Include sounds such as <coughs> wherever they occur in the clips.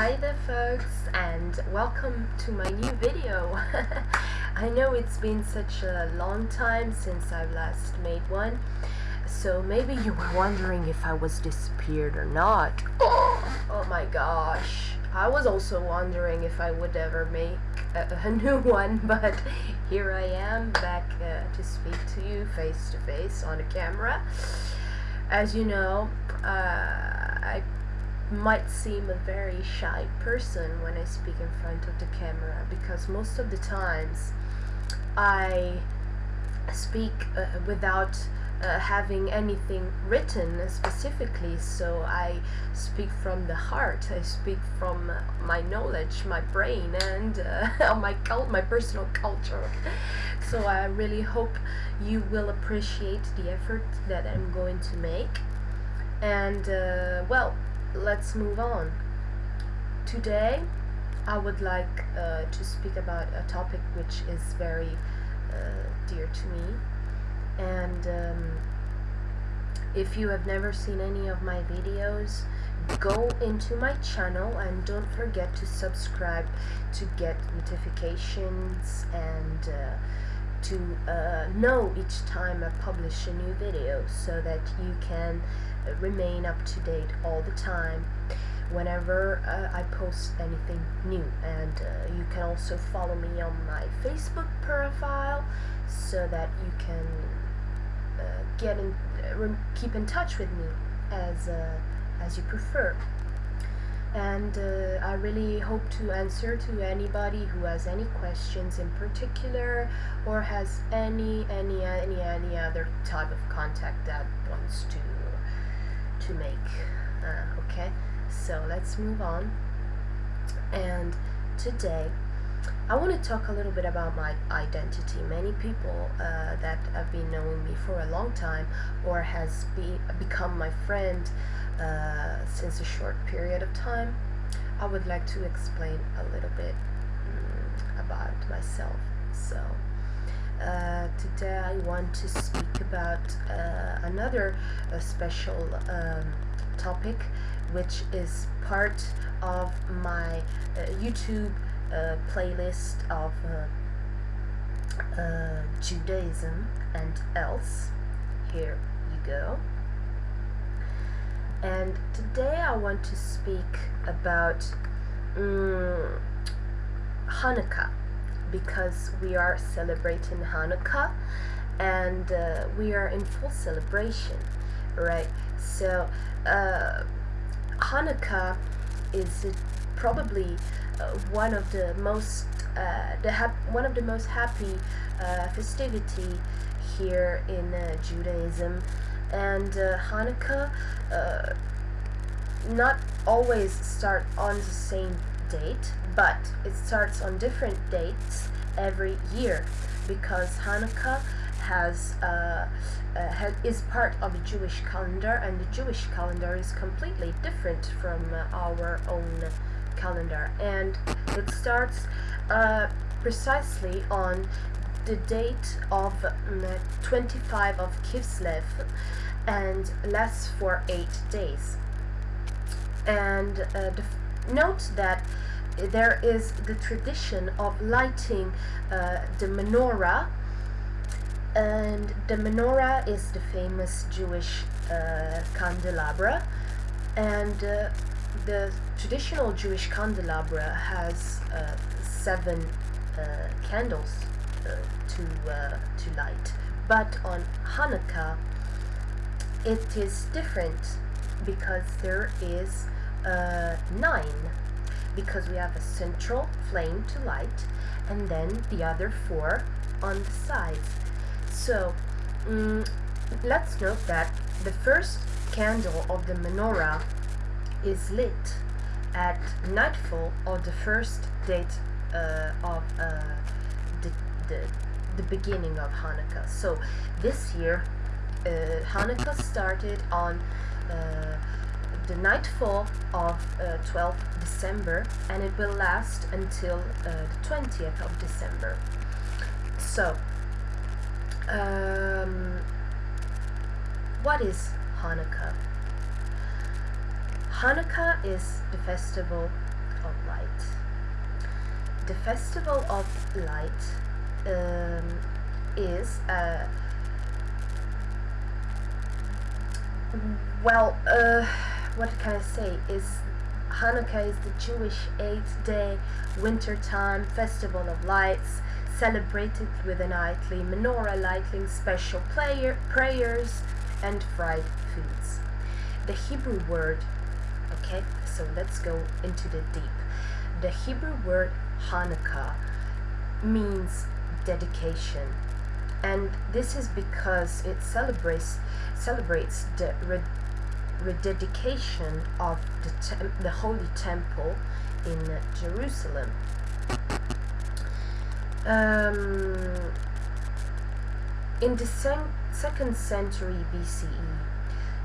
Hi there folks and welcome to my new video. <laughs> I know it's been such a long time since I've last made one so maybe you were wondering if I was disappeared or not. Oh, <gasps> oh my gosh. I was also wondering if I would ever make a, a <laughs> new one but here I am back uh, to speak to you face to face on a camera. As you know, uh, I might seem a very shy person when I speak in front of the camera because most of the times I speak uh, without uh, having anything written specifically. So I speak from the heart. I speak from my knowledge my brain and uh, <laughs> my cult my personal culture. So I really hope you will appreciate the effort that I'm going to make. And uh, well let's move on. Today I would like uh, to speak about a topic which is very uh, dear to me and um, if you have never seen any of my videos go into my channel and don't forget to subscribe to get notifications and uh, to uh, know each time I publish a new video so that you can uh, remain up to date all the time whenever uh, I post anything new. And uh, you can also follow me on my Facebook profile so that you can uh, get in uh, keep in touch with me as as you prefer and uh, I really hope to answer to anybody who has any questions in particular or has any any any any other type of contact that wants to to make uh, okay so let's move on and today I want to talk a little bit about my identity. Many people uh, that have been knowing me for a long time or has be, become my friend uh, since a short period of time, I would like to explain a little bit um, about myself. So, uh, today I want to speak about uh, another uh, special um, topic which is part of my uh, YouTube playlist of Judaism and else. Here you go. And today I want to speak about um, Hanukkah because we are celebrating Hanukkah and uh, we are in full celebration, right? So uh, Hanukkah is probably uh, one of the most uh, the one of the most happy uh, festivity here in Judaism and Hanukkah not always start on the same date but it starts on different dates every year because Hanukkah has, uh, uh, is part of the Jewish calendar and the Jewish calendar is completely different from uh, our own calendar. And it starts uh, precisely on the date of um, 25 of Kislev and lasts for 8 days. And uh, note that there is the tradition of lighting uh, the menorah and the menorah is the famous Jewish uh, candelabra and uh, the traditional Jewish candelabra has uh, seven uh, candles to uh, to light, but on Hanukkah it is different because there is uh, nine because we have a central flame to light and then the other four on the sides. So um, let's note that the first candle of the menorah is lit at nightfall of the first date uh, of uh, the, the, beginning of Hanukkah. So this year uh, Hanukkah started on uh, the nightfall of 12th uh, December and it will last until uh, the 20th of December. So um, what is Hanukkah? Hanukkah is the festival of Light. The Festival of Light um, is uh, well, uh, what can I say? Is Hanukkah is the Jewish eight-day wintertime festival of lights, celebrated with a nightly menorah lighting, special prayer, prayers, and fried foods. The Hebrew word, okay, so let's go into the deep. The Hebrew word Hanukkah means dedication, and this is because it celebrates celebrates the rededication of the, the Holy Temple in Jerusalem. Um, in the second century BCE,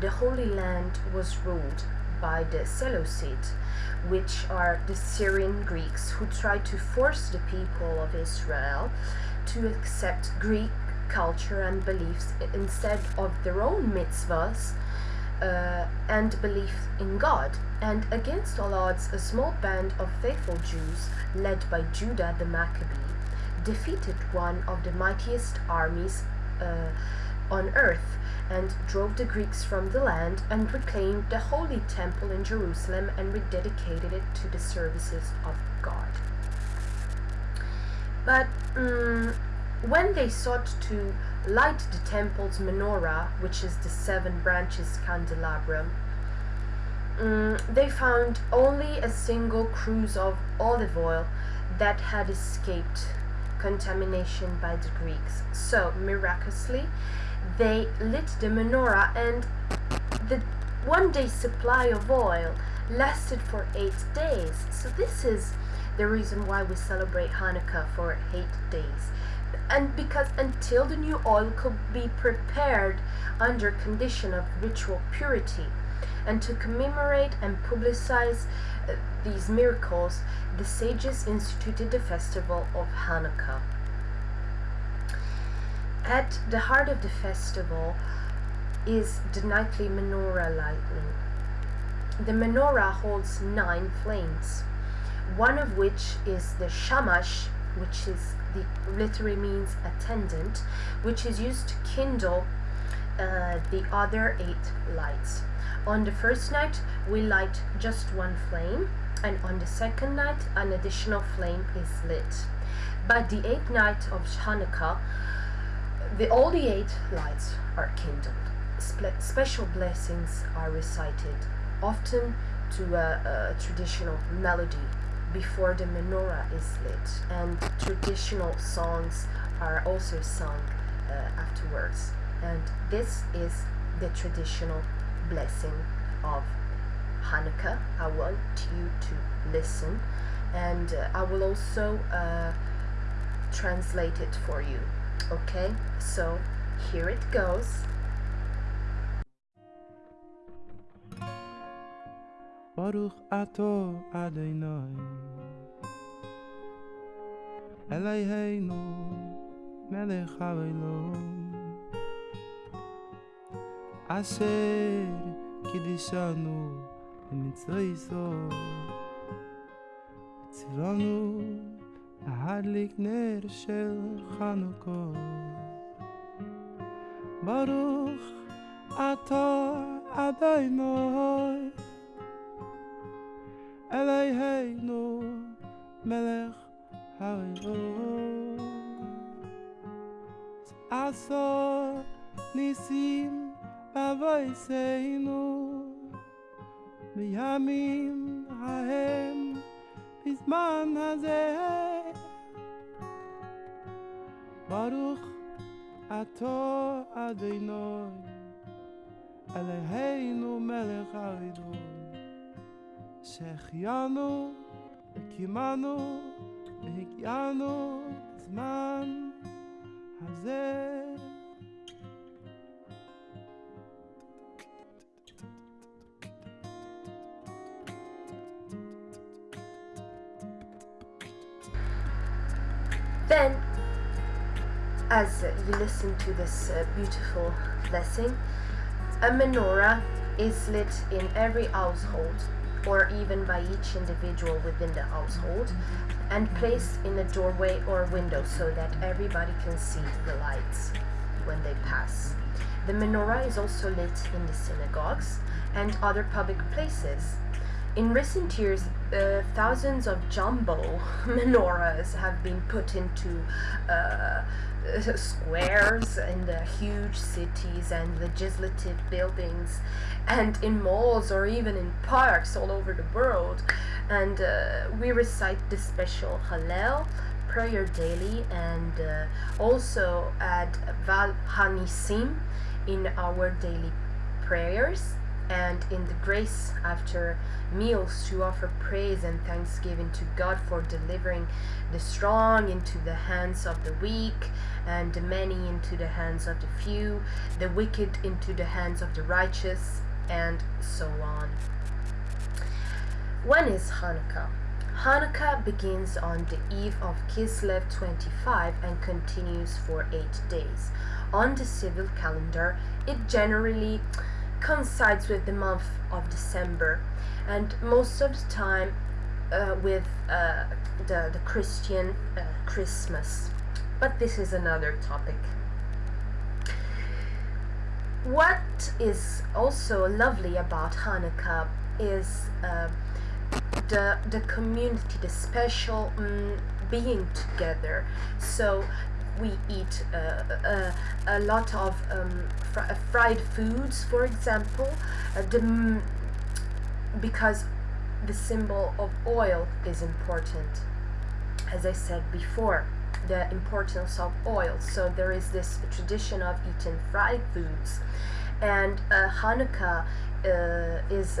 the Holy Land was ruled by the Seleucids, which are the Syrian Greeks who tried to force the people of Israel to accept Greek culture and beliefs instead of their own mitzvahs uh, and belief in God. And against all odds, a small band of faithful Jews, led by Judah the Maccabee, defeated one of the mightiest armies uh, on earth and drove the Greeks from the land and reclaimed the holy temple in Jerusalem and rededicated it to the services of God. But um, when they sought to light the temple's menorah, which is the seven branches candelabrum, um, they found only a single cruse of olive oil that had escaped contamination by the Greeks. So, miraculously, they lit the menorah and the one day supply of oil lasted for eight days. So this is the reason why we celebrate Hanukkah for eight days and because until the new oil could be prepared under condition of ritual purity and to commemorate and publicize uh, these miracles the sages instituted the festival of Hanukkah at the heart of the festival is the nightly menorah lighting the menorah holds nine flames one of which is the shamash which is the literally means attendant, which is used to kindle uh, the other eight lights. On the first night, we light just one flame, and on the second night, an additional flame is lit. By the eighth night of Hanukkah, the, all the eight lights are kindled. Spe special blessings are recited, often to a, a traditional melody before the menorah is lit and traditional songs are also sung uh, afterwards. And this is the traditional blessing of Hanukkah. I want you to listen and uh, I will also uh, translate it for you okay so here it goes. Baruch ato Adonai. Eloheinu melech haolam. Asher kidishanu tzivanu Adlik ner shel Chanukko. Baruch ata adai noi Elei heinu melech haivu Aso nisim avoi seinu Liyamim hahem bizman hazeh. ברוך אתה אדוני אלוהינו מלך העולם שהחיינו וקימנו והגיענו בזמן הזה. Then, as you listen to this uh, beautiful blessing, a menorah is lit in every household or even by each individual within the household and placed in a doorway or window so that everybody can see the lights when they pass. The menorah is also lit in the synagogues and other public places. In recent years, uh, thousands of jumbo <laughs> menorahs have been put into uh, squares in the huge cities and legislative buildings and in malls or even in parks all over the world. And uh, we recite the special Hallel prayer daily and uh, also add Val Hanisim in our daily prayers and in the grace after meals to offer praise and thanksgiving to God for delivering the strong into the hands of the weak and the many into the hands of the few, the wicked into the hands of the righteous, and so on. When is Hanukkah? Hanukkah begins on the eve of Kislev 25 and continues for 8 days. On the civil calendar, it generally coincides with the month of December and most of the time uh, with uh, the, the Christian uh, Christmas. But this is another topic. What is also lovely about Hanukkah is uh, the, the community, the special um, being together. So we eat uh, uh, a lot of um, fr uh, fried foods, for example, uh, the, because the symbol of oil is important. As I said before, the importance of oil. So there is this tradition of eating fried foods, and uh, Hanukkah is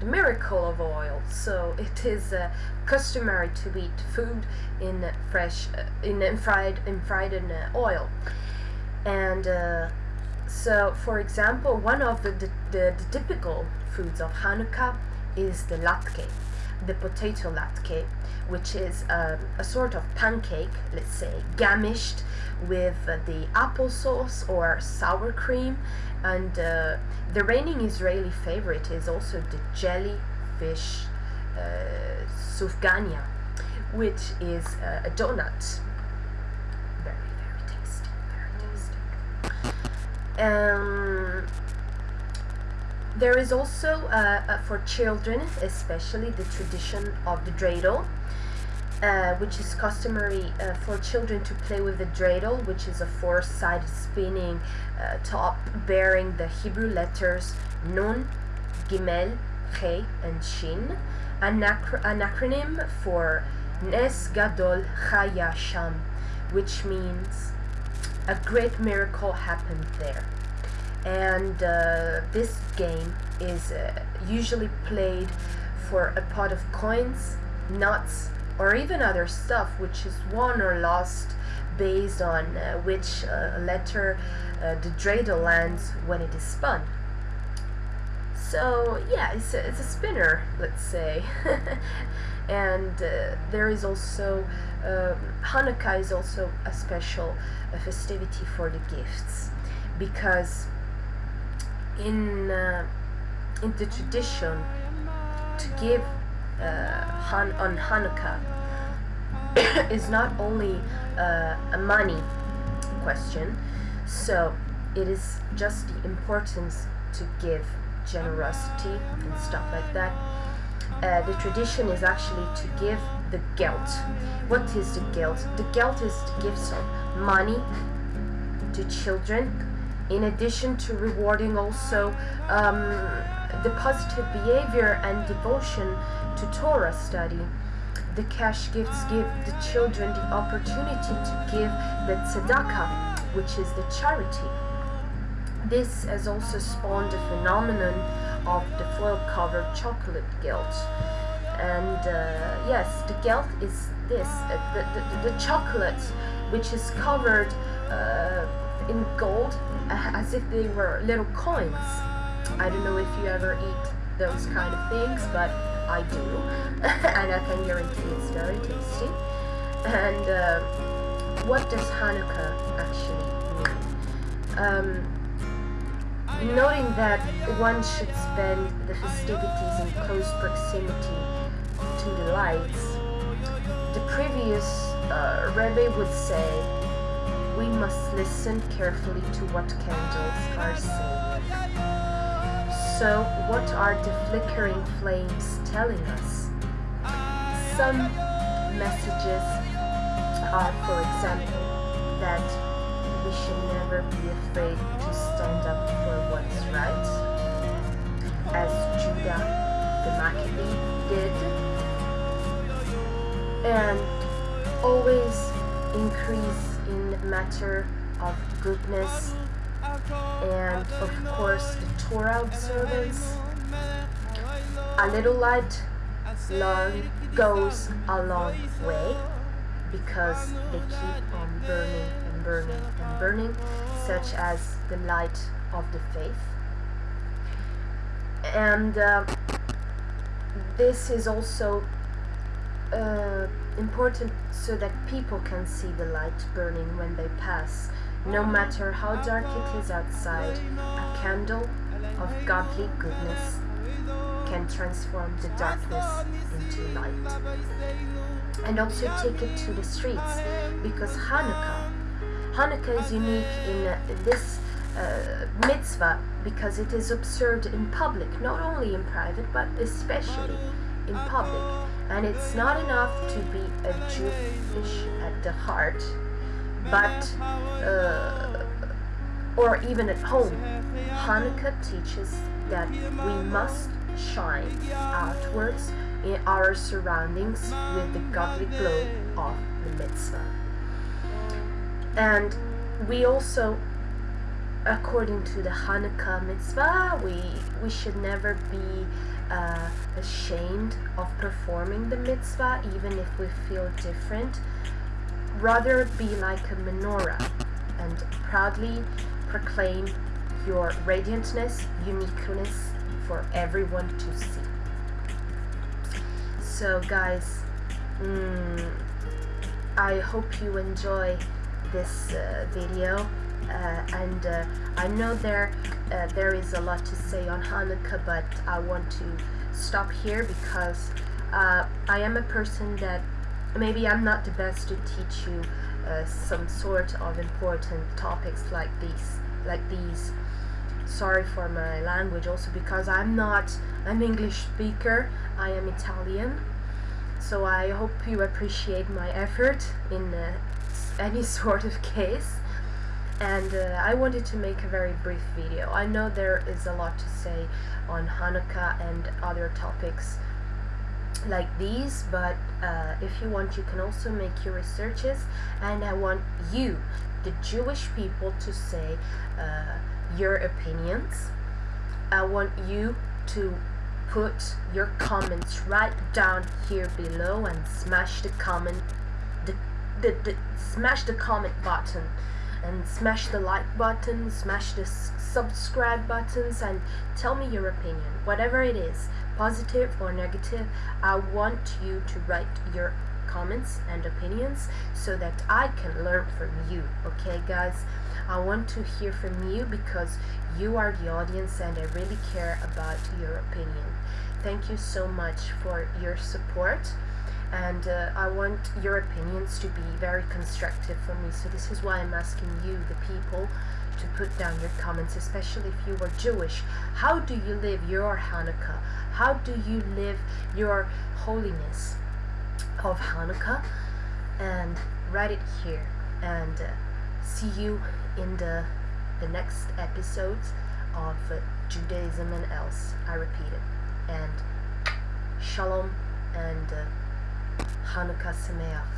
a miracle of oil. So it is uh, customary to eat food in fresh, uh, in, in fried, in fried in uh, oil. And uh, so, for example, one of the, the, the, the typical foods of Hanukkah is the latke, the potato latke, which is um, a sort of pancake, let's say, gamished with uh, the applesauce or sour cream and uh, the reigning Israeli favorite is also the jellyfish uh, sufganiyah, which is uh, a donut. Very, very tasty, very tasty. Um, there is also, uh, uh, for children especially, the tradition of the dreidel, uh, which is customary uh, for children to play with the dreidel, which is a four-sided spinning uh, top bearing the Hebrew letters Nun, Gimel, He, and Shin, an, an acronym for Nes Gadol Chaya Sham, which means a great miracle happened there. And uh, this game is uh, usually played for a pot of coins, nuts, or even other stuff which is won or lost based on uh, which uh, letter uh, the dreidel lands when it is spun. So yeah, it's a, it's a spinner, let's say. <laughs> and uh, there is also, um, Hanukkah is also a special festivity for the gifts because in, uh, in the tradition to give uh, Han on Hanukkah <coughs> is not only uh, a money question, so it is just the importance to give generosity and stuff like that. Uh, the tradition is actually to give the gelt. What is the gelt? The gelt is the gifts of money to children, in addition to rewarding also um, the positive behavior and devotion to Torah study. The cash gifts give the children the opportunity to give the tzedakah, which is the charity. This has also spawned the phenomenon of the foil-covered chocolate gelt. And uh, yes, the gelt is this, uh, the, the, the, chocolate which is covered uh, in gold uh, as if they were little coins. I don't know if you ever eat those kind of things, but I do, <laughs> and I can guarantee it's very tasty. And uh, what does Hanukkah actually mean? Um, noting that one should spend the festivities in close proximity to the lights, the previous uh, Rebbe would say, we must listen carefully to what candles are saying. So, what are the flickering flames telling us? Some messages are, for example, that we should never be afraid to stand up for what's right, as Judah the Maccabee did, and always increase in matter of goodness and of course the Torah observance. A little light long goes a long way because they keep on burning and burning and burning, such as the light of the faith. And uh, this is also uh, important so that people can see the light burning when they pass. No matter how dark it is outside, a candle of godly goodness can transform the darkness into light. And also take it to the streets because Hanukkah, Hanukkah is unique in uh, this uh, mitzvah because it is observed in public, not only in private but especially in public. And it's not enough to be a Jewish at the heart, but uh, or even at home. Hanukkah teaches that we must shine outwards in our surroundings with the godly glow of the mitzvah. And we also, according to the Hanukkah mitzvah, we, we should never be uh, ashamed of performing the mitzvah, even if we feel different. Rather be like a menorah and proudly proclaim your radiantness, uniqueness for everyone to see. So, guys, mm, I hope you enjoy this uh, video. Uh, and uh, I know there uh, there is a lot to say on Hanukkah, but I want to stop here because I am a person that maybe I'm not the best to teach you uh, some sort of important topics like these, like these. Sorry for my language, also because I'm not an English speaker. I am Italian, so I hope you appreciate my effort in uh, any <laughs> sort of case and uh, I wanted to make a very brief video. I know there is a lot to say on Hanukkah and other topics like these, but uh, if you want, you can also make your researches, and I want you, the Jewish people, to say uh, your opinions. I want you to put your comments right down here below and smash the comment, the, the, the smash the comment button and smash the like button, smash the subscribe buttons, and tell me your opinion. Whatever it is, positive or negative, I want you to write your comments and opinions so that I can learn from you. Okay, guys? I want to hear from you because you are the audience and I really care about your opinion. Thank you so much for your support and uh, I want your opinions to be very constructive for me. So this is why I'm asking you, the people, to put down your comments, especially if you are Jewish. How do you live your Hanukkah? How do you live your holiness of Hanukkah? And write it here. And uh, see you in the the next episodes of uh, Judaism and else. I repeat it. And shalom and. Hanukkah Sameach.